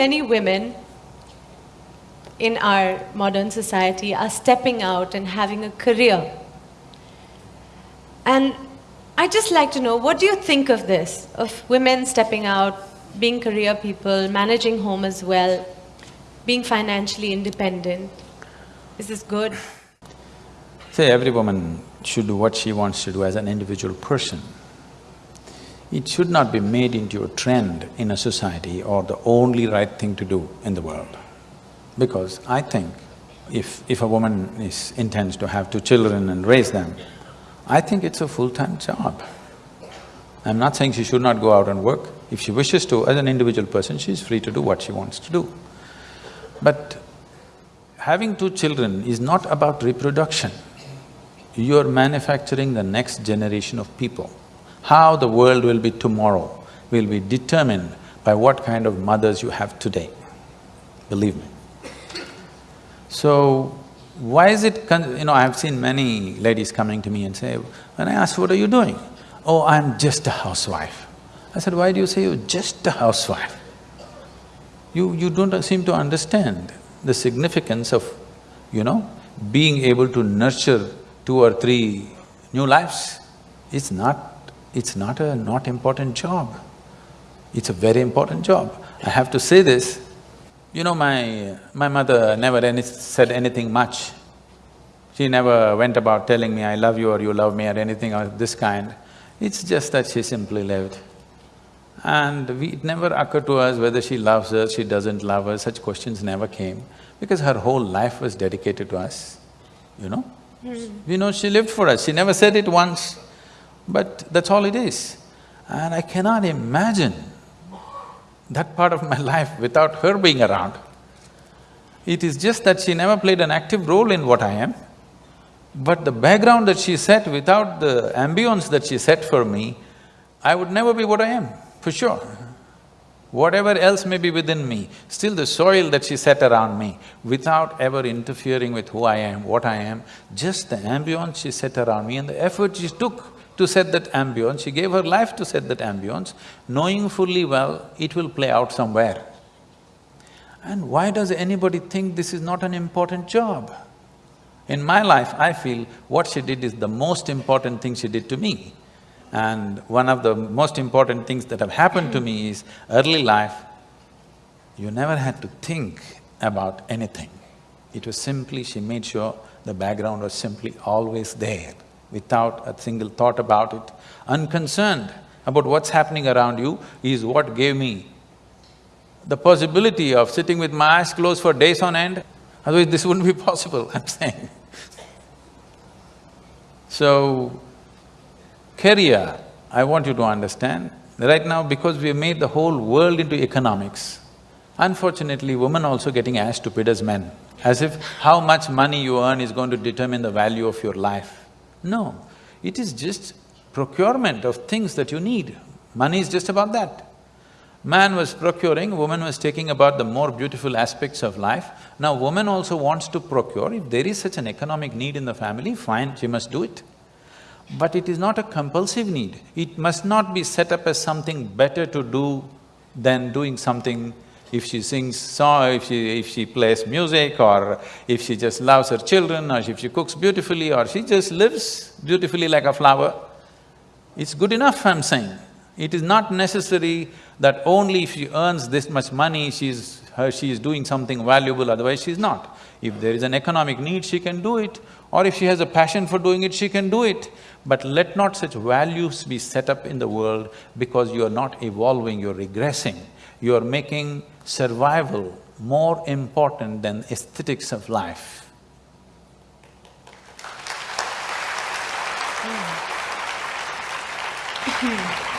many women in our modern society are stepping out and having a career. And I'd just like to know, what do you think of this? Of women stepping out, being career people, managing home as well, being financially independent? Is this good? Say every woman should do what she wants to do as an individual person. It should not be made into a trend in a society or the only right thing to do in the world. Because I think if… if a woman is… intends to have two children and raise them, I think it's a full-time job. I'm not saying she should not go out and work. If she wishes to, as an individual person, she's free to do what she wants to do. But having two children is not about reproduction. You're manufacturing the next generation of people. How the world will be tomorrow will be determined by what kind of mothers you have today, believe me. So, why is it… you know, I've seen many ladies coming to me and say, when I ask, what are you doing? Oh, I'm just a housewife. I said, why do you say you're just a housewife? You… you don't seem to understand the significance of, you know, being able to nurture two or three new lives. It's not it's not a not important job. It's a very important job. I have to say this, you know, my… my mother never any, said anything much. She never went about telling me, I love you or you love me or anything of this kind. It's just that she simply lived. And we, it never occurred to us whether she loves us, she doesn't love us, such questions never came, because her whole life was dedicated to us, you know? Mm. You know, she lived for us, she never said it once. But that's all it is. And I cannot imagine that part of my life without her being around. It is just that she never played an active role in what I am, but the background that she set, without the ambience that she set for me, I would never be what I am, for sure. Whatever else may be within me, still the soil that she set around me, without ever interfering with who I am, what I am, just the ambience she set around me and the effort she took to set that ambience, she gave her life to set that ambience, knowing fully well it will play out somewhere. And why does anybody think this is not an important job? In my life, I feel what she did is the most important thing she did to me. And one of the most important things that have happened to me is early life, you never had to think about anything. It was simply, she made sure the background was simply always there without a single thought about it, unconcerned about what's happening around you is what gave me the possibility of sitting with my eyes closed for days on end. Otherwise, this wouldn't be possible, I'm saying. so, career, I want you to understand, right now because we have made the whole world into economics, unfortunately, women also getting as stupid as men, as if how much money you earn is going to determine the value of your life. No, it is just procurement of things that you need. Money is just about that. Man was procuring, woman was taking about the more beautiful aspects of life. Now woman also wants to procure, if there is such an economic need in the family, fine, she must do it. But it is not a compulsive need. It must not be set up as something better to do than doing something if she sings song, if she… if she plays music or if she just loves her children or if she cooks beautifully or she just lives beautifully like a flower, it's good enough, I'm saying. It is not necessary that only if she earns this much money, she's… her… she is doing something valuable, otherwise she's not. If there is an economic need, she can do it, or if she has a passion for doing it, she can do it. But let not such values be set up in the world because you are not evolving, you're regressing. You're making survival more important than aesthetics of life. Mm.